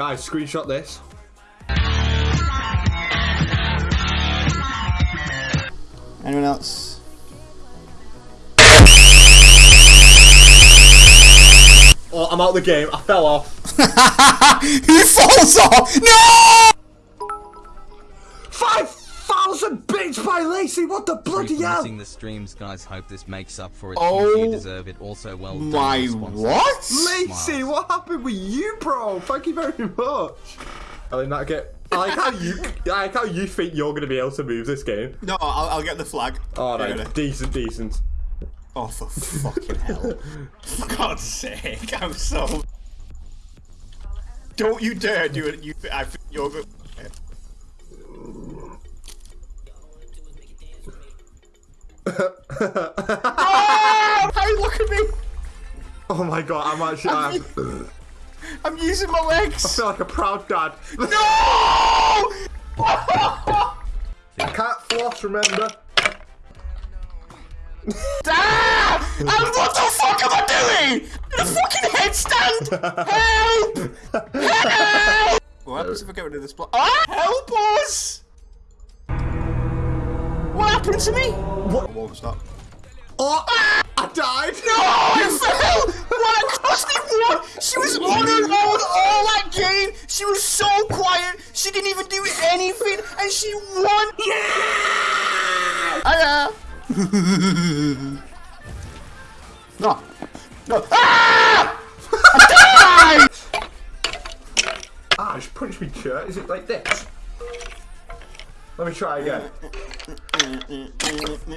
Guys, screenshot this. Anyone else? Oh, I'm out of the game. I fell off. he falls off? No! 5,000 bits by Lacey. What the bloody for hell? missing the streams, guys. Hope this makes up for it. Oh you deserve it. Also, well done. My what? Lacey, what happened with you, bro? Thank you very much. I did not get. I like how you. I like how you think you're gonna be able to move this game. No, I'll, I'll get the flag. Oh Get no, it. decent, decent. Oh, for fucking hell. For God's sake, I'm so... Don't you dare do it, you... I think you're oh, how you look at me? Oh my god, I'm actually. I'm, I'm using my legs! I feel like a proud dad. No! I can't floss, remember? Ah! And what the fuck am I doing? In a fucking headstand! Help! Help! What happens if I get rid of this block? Ah! Help us! What happened to me? What? I won't stop. Oh, I died. No! I fell! What? Krusty won! She was on her own all that game! She was so quiet! She didn't even do anything! And she won! Yeah! Hiya! no. No. Ah! I died! Ah, just punch me, shirt. Is it like this? Let me try again.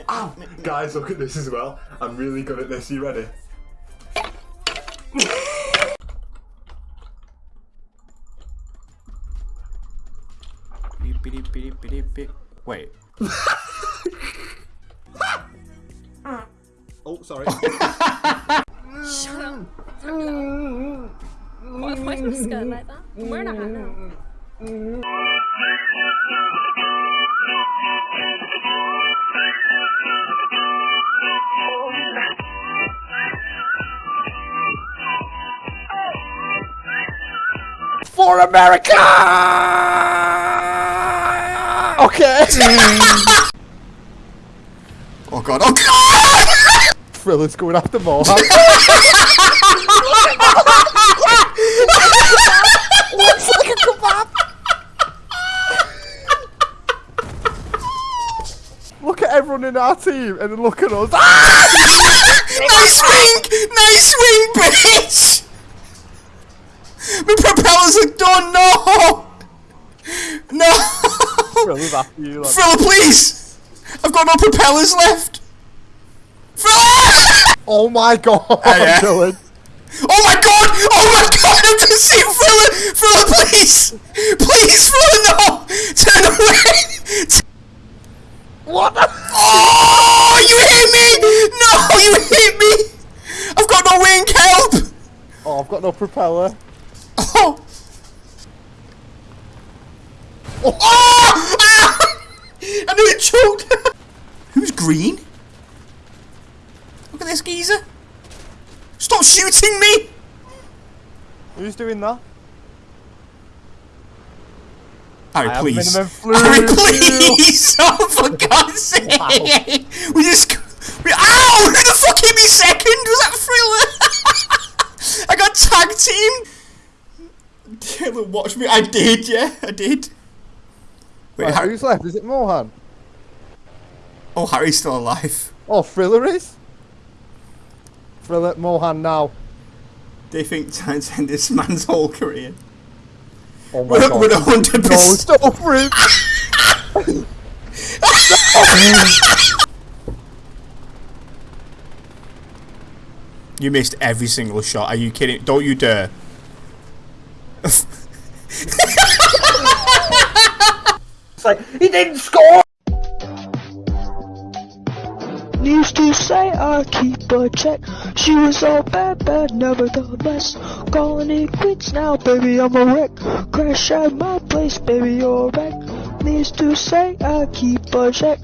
Ow! Guys, look at this as well. I'm really good at this. You ready? Wait. Oh, sorry. Shut up. What if I was scared like that? I'm wearing a hat now. For America! Okay. oh god, oh god! Thriller's going after Mohan. Look at everyone in our team and then look at us. Ah! nice wing! Nice wing, bitch! My propellers are done, no! No! Thriller's after you. Like. Frilla, please! I've got no propellers left! Frilla! Oh my god, yeah. Dylan. Oh my god! Oh my god! I'm just seeing Frilla! Frilla, please! Please, Frilla, no! Turn away! What? the- oh! You hit me! No! You hit me! I've got no wing, help! Oh, I've got no propeller. Oh! Oh! Ah! I nearly choked! Who's green? Look at this geezer! Stop shooting me! Who's doing that? Harry, I please. Harry, please! Oh, for God's sake! We just. We, ow! Who the fuck hit me second? Was that Thriller? I got tag team! Taylor, watch me. I did, yeah, I did. Wait, Right, Harry. who's left? Is it Mohan? Oh, Harry's still alive. Oh, Thriller is? Thriller, Mohan now. They think time's end this man's whole career. Oh my We're, god. we're a hundred No, stop for him. You missed every single shot. Are you kidding? Don't you dare. It's like, he didn't score! Used to say I keep a check. She was all bad, bad, nevertheless. Calling it quits now, baby, I'm a wreck. Crash at my place, baby, you're a wreck. Used to say I keep a check.